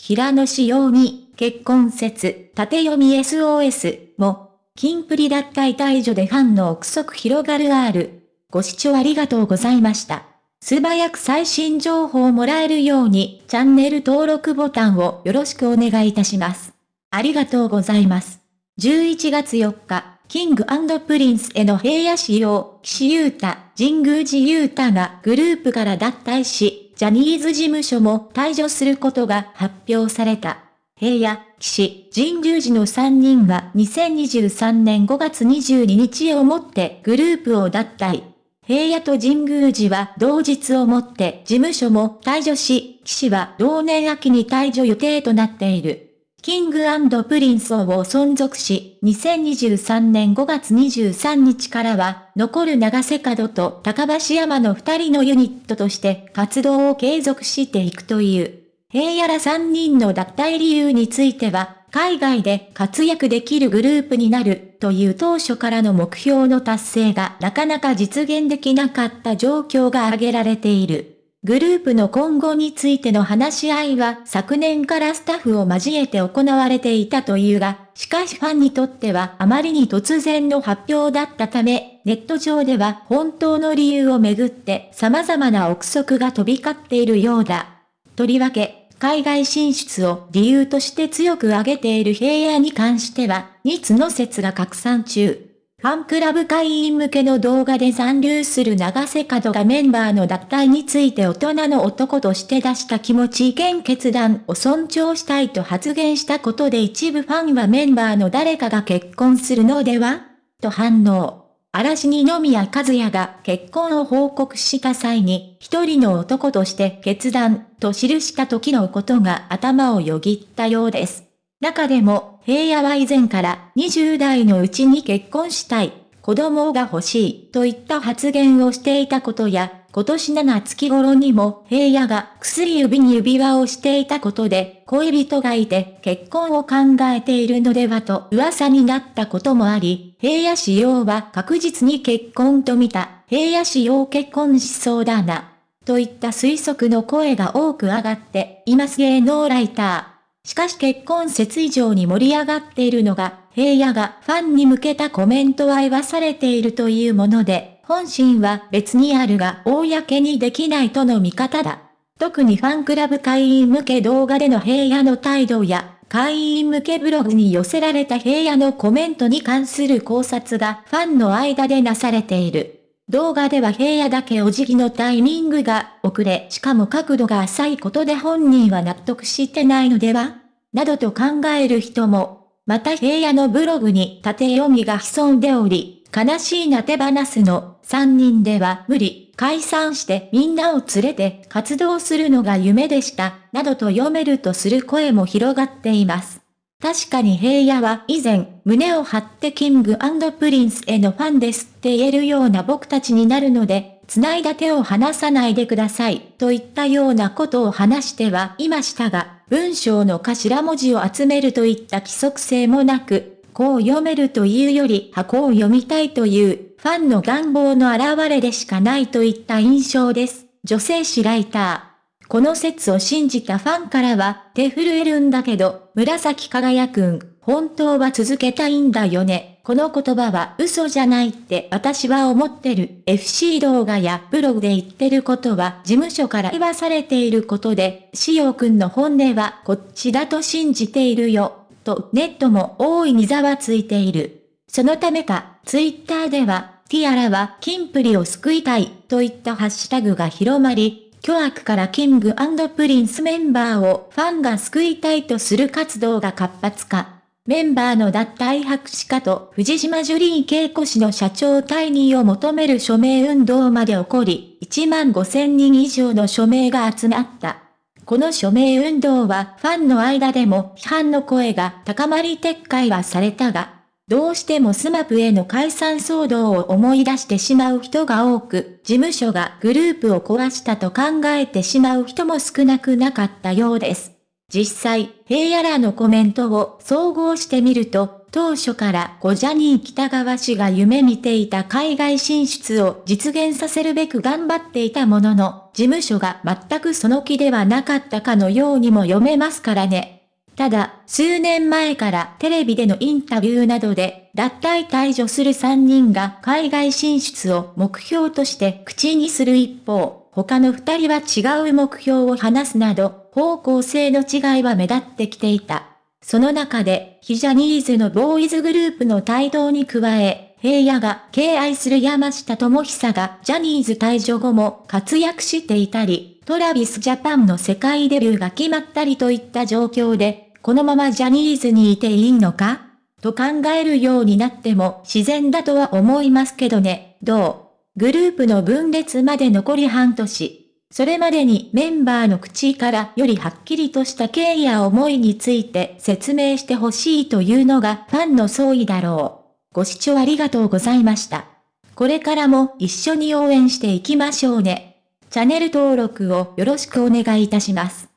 平野紫耀に、結婚説、縦読み SOS も、キンプリ脱退退所でファンの憶測広がる R。ご視聴ありがとうございました。素早く最新情報をもらえるように、チャンネル登録ボタンをよろしくお願いいたします。ありがとうございます。11月4日、キングプリンスへの平野紫耀、岸優太、神宮寺勇太がグループから脱退し、ジャニーズ事務所も退所することが発表された。平野、岸、神宮寺の3人は2023年5月22日をもってグループを脱退。平野と神宮寺は同日をもって事務所も退所し、岸は同年秋に退所予定となっている。キングプリンスを存続し、2023年5月23日からは、残る永瀬廉と高橋海人の二人のユニットとして活動を継続していくという。平野ら3人の脱退理由については、海外で活躍できるグループになるという当初からの目標の達成がなかなか実現できなかった状況が挙げられている。グループの今後についての話し合いは昨年からスタッフを交えて行われていたというが、しかしファンにとってはあまりに突然の発表だったため、ネット上では本当の理由をめぐって様々な憶測が飛び交っているようだ。とりわけ、海外進出を理由として強く挙げている平野に関しては、2つの説が拡散中。ファンクラブ会員向けの動画で残留する長瀬角がメンバーの脱退について大人の男として出した気持ち意見決断を尊重したいと発言したことで一部ファンはメンバーの誰かが結婚するのではと反応。嵐二宮和也が結婚を報告した際に、一人の男として決断と記した時のことが頭をよぎったようです。中でも、平野は以前から20代のうちに結婚したい、子供が欲しいといった発言をしていたことや、今年7月頃にも平野が薬指に指輪をしていたことで恋人がいて結婚を考えているのではと噂になったこともあり、平野仕様は確実に結婚と見た、平野仕様結婚しそうだな、といった推測の声が多く上がっています芸能ライター。しかし結婚説以上に盛り上がっているのが、平野がファンに向けたコメントは言わされているというもので、本心は別にあるが公にできないとの見方だ。特にファンクラブ会員向け動画での平野の態度や、会員向けブログに寄せられた平野のコメントに関する考察がファンの間でなされている。動画では平野だけお辞儀のタイミングが遅れ、しかも角度が浅いことで本人は納得してないのでは？などと考える人も、また平野のブログに縦読みが潜んでおり、悲しいな手放すの3人では無理、解散してみんなを連れて活動するのが夢でした、などと読めるとする声も広がっています。確かに平野は以前、胸を張ってキングプリンスへのファンですって言えるような僕たちになるので、繋いだ手を離さないでください、といったようなことを話してはいましたが、文章の頭文字を集めるといった規則性もなく、こう読めるというよりはこう読みたいというファンの願望の表れでしかないといった印象です。女性誌ライター。この説を信じたファンからは、手震えるんだけど、紫輝くん、本当は続けたいんだよね。この言葉は嘘じゃないって私は思ってる。FC 動画やブログで言ってることは事務所から言わされていることで、しおくんの本音はこっちだと信じているよ。とネットも大いにざわついている。そのためか、ツイッターでは、ティアラはキンプリを救いたいといったハッシュタグが広まり、巨悪からキングプリンスメンバーをファンが救いたいとする活動が活発化。メンバーの脱退白紙化と藤島ジュリー恵子氏の社長退任を求める署名運動まで起こり、1万5千人以上の署名が集まった。この署名運動はファンの間でも批判の声が高まり撤回はされたが、どうしても SMAP への解散騒動を思い出してしまう人が多く、事務所がグループを壊したと考えてしまう人も少なくなかったようです。実際、平野らのコメントを総合してみると、当初から小ジャニー北川氏が夢見ていた海外進出を実現させるべく頑張っていたものの、事務所が全くその気ではなかったかのようにも読めますからね。ただ、数年前からテレビでのインタビューなどで、脱退退場する3人が海外進出を目標として口にする一方、他の2人は違う目標を話すなど、方向性の違いは目立ってきていた。その中で、非ジャニーズのボーイズグループの帯同に加え、平野が敬愛する山下智久がジャニーズ退場後も活躍していたり、トラビスジャパンの世界デビューが決まったりといった状況で、このままジャニーズにいていいのか？と考えるようになっても自然だとは思いますけどね、どう？グループの分裂まで残り半年。それまでにメンバーの口からよりはっきりとした経緯や思いについて説明してほしいというのがファンの総意だろう。ご視聴ありがとうございました。これからも一緒に応援していきましょうね。チャンネル登録をよろしくお願いいたします。